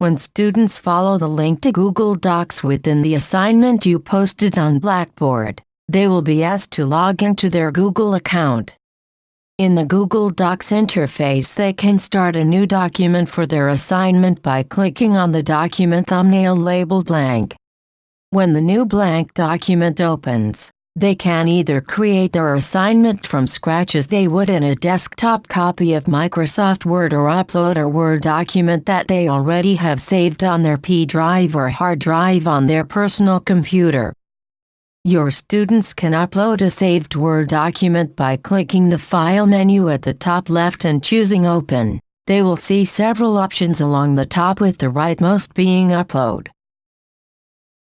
When students follow the link to Google Docs within the assignment you posted on Blackboard, they will be asked to log into their Google account. In the Google Docs interface they can start a new document for their assignment by clicking on the document thumbnail labeled blank. When the new blank document opens, they can either create their assignment from scratch as they would in a desktop copy of Microsoft Word or upload a Word document that they already have saved on their P drive or hard drive on their personal computer. Your students can upload a saved Word document by clicking the File menu at the top left and choosing Open. They will see several options along the top with the rightmost being Upload.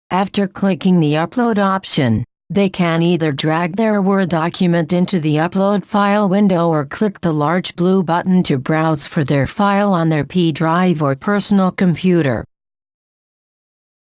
After clicking the Upload option, they can either drag their Word document into the Upload File window or click the large blue button to browse for their file on their P drive or personal computer.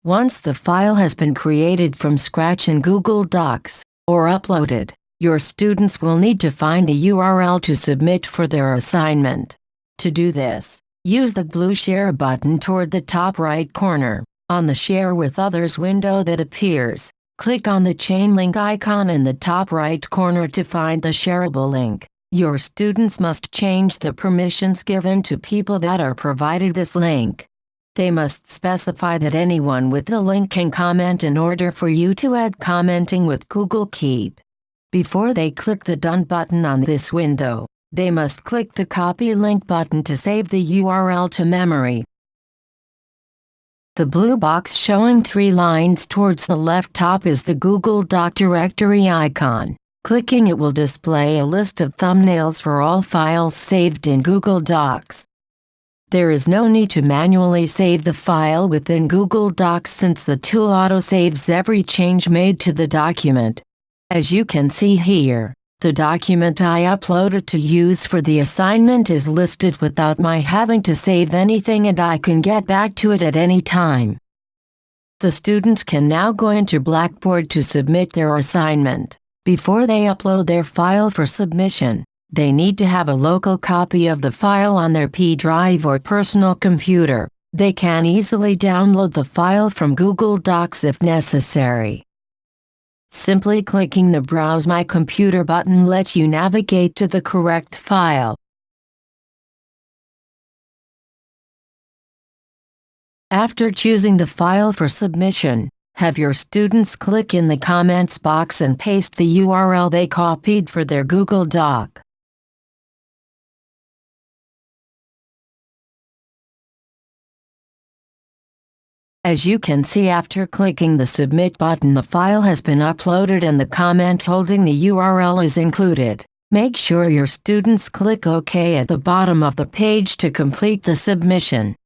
Once the file has been created from scratch in Google Docs, or uploaded, your students will need to find a URL to submit for their assignment. To do this, use the blue Share button toward the top right corner. On the Share with Others window that appears, click on the chain link icon in the top right corner to find the shareable link. Your students must change the permissions given to people that are provided this link. They must specify that anyone with the link can comment in order for you to add commenting with Google Keep. Before they click the Done button on this window, they must click the Copy Link button to save the URL to memory. The blue box showing three lines towards the left top is the Google Doc directory icon. Clicking it will display a list of thumbnails for all files saved in Google Docs. There is no need to manually save the file within Google Docs since the tool autosaves every change made to the document. As you can see here, the document I uploaded to use for the assignment is listed without my having to save anything and I can get back to it at any time. The student can now go into Blackboard to submit their assignment. Before they upload their file for submission, they need to have a local copy of the file on their P drive or personal computer. They can easily download the file from Google Docs if necessary. Simply clicking the Browse My Computer button lets you navigate to the correct file. After choosing the file for submission, have your students click in the comments box and paste the URL they copied for their Google Doc. As you can see after clicking the Submit button the file has been uploaded and the comment holding the URL is included. Make sure your students click OK at the bottom of the page to complete the submission.